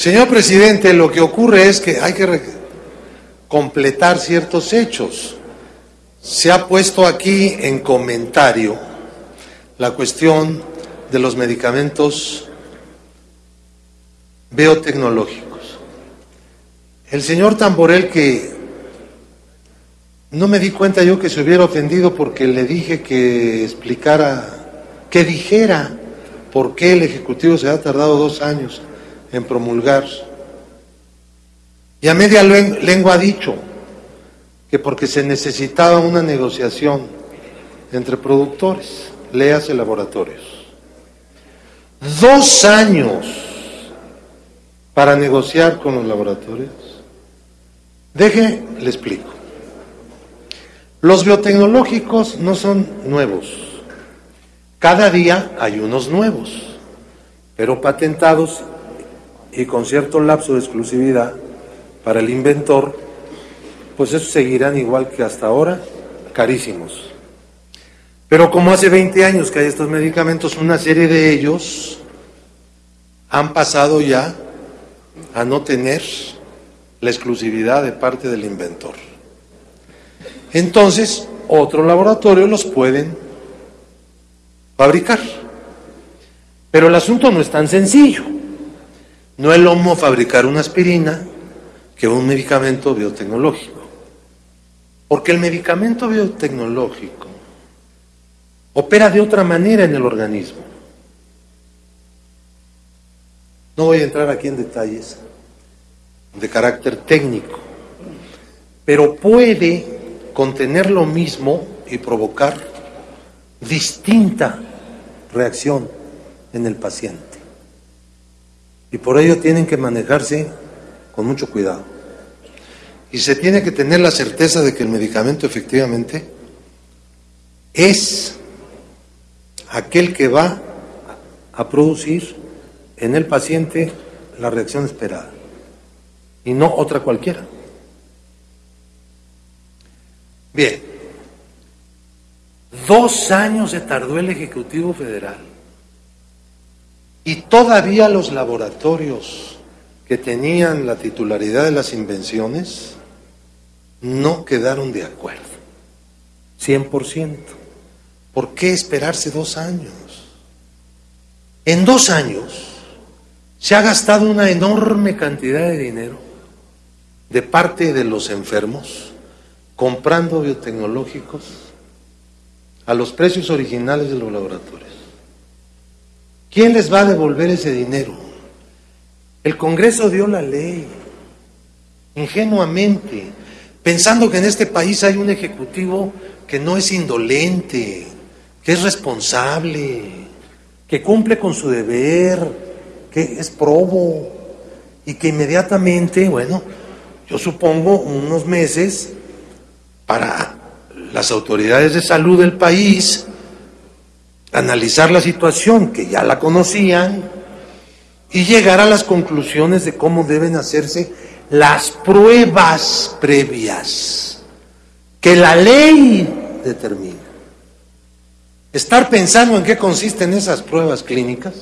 Señor presidente, lo que ocurre es que hay que completar ciertos hechos. Se ha puesto aquí en comentario la cuestión de los medicamentos biotecnológicos. El señor Tamborel que no me di cuenta yo que se hubiera ofendido porque le dije que explicara, que dijera por qué el Ejecutivo se ha tardado dos años en promulgar. Y a media lengua ha dicho que porque se necesitaba una negociación entre productores, léase laboratorios. Dos años para negociar con los laboratorios. Deje, le explico. Los biotecnológicos no son nuevos. Cada día hay unos nuevos, pero patentados y con cierto lapso de exclusividad para el inventor, pues esos seguirán igual que hasta ahora, carísimos. Pero como hace 20 años que hay estos medicamentos, una serie de ellos han pasado ya a no tener la exclusividad de parte del inventor. Entonces, otro laboratorio los pueden fabricar. Pero el asunto no es tan sencillo. No es lo mismo fabricar una aspirina que un medicamento biotecnológico. Porque el medicamento biotecnológico opera de otra manera en el organismo. No voy a entrar aquí en detalles de carácter técnico, pero puede contener lo mismo y provocar distinta reacción en el paciente. Y por ello tienen que manejarse con mucho cuidado. Y se tiene que tener la certeza de que el medicamento efectivamente es aquel que va a producir en el paciente la reacción esperada y no otra cualquiera. Bien, dos años se tardó el Ejecutivo Federal y todavía los laboratorios que tenían la titularidad de las invenciones no quedaron de acuerdo. 100%. ¿Por qué esperarse dos años? En dos años se ha gastado una enorme cantidad de dinero de parte de los enfermos comprando biotecnológicos a los precios originales de los laboratorios. ¿Quién les va a devolver ese dinero? El Congreso dio la ley, ingenuamente, pensando que en este país hay un ejecutivo que no es indolente, que es responsable, que cumple con su deber, que es probo y que inmediatamente, bueno, yo supongo unos meses para las autoridades de salud del país analizar la situación, que ya la conocían, y llegar a las conclusiones de cómo deben hacerse las pruebas previas que la ley determina. Estar pensando en qué consisten esas pruebas clínicas.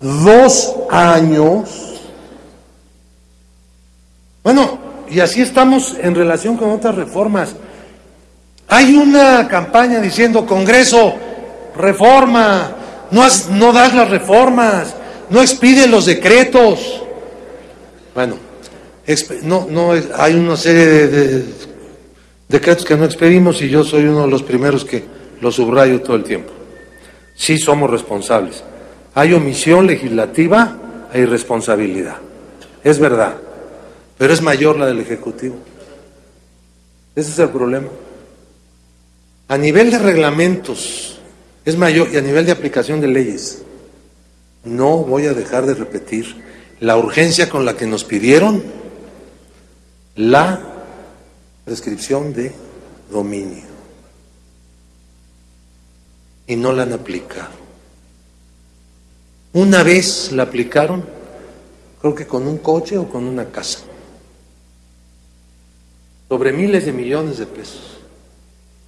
Dos años. Bueno, y así estamos en relación con otras reformas. Hay una campaña diciendo, Congreso, reforma, no, no das las reformas, no expide los decretos. Bueno, no, no, hay una serie de, decretos que no expedimos y yo soy uno de los primeros que lo subrayo todo el tiempo. Sí somos responsables. Hay omisión legislativa e irresponsabilidad. Es verdad, pero es mayor la del Ejecutivo. Ese es el problema. A nivel de reglamentos, es mayor y a nivel de aplicación de leyes. No voy a dejar de repetir la urgencia con la que nos pidieron la prescripción de dominio. Y no la han aplicado. Una vez la aplicaron, creo que con un coche o con una casa. Sobre miles de millones de pesos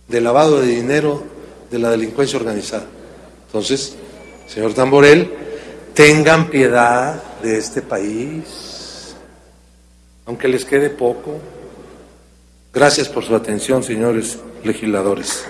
de lavado de dinero de la delincuencia organizada. Entonces, señor Tamborel, tengan piedad de este país, aunque les quede poco. Gracias por su atención, señores legisladores.